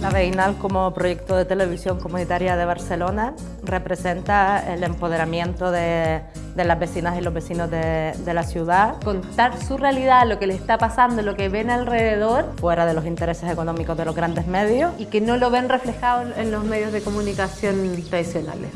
La Veïnal como proyecto de televisión comunitaria de Barcelona representa el empoderamiento de, de las vecinas y los vecinos de, de, la ciudad. Contar su realidad, lo que les está pasando, lo que ven alrededor. Fuera de los intereses económicos de los grandes medios. Y que no lo ven reflejado en los medios de comunicación tradicionales.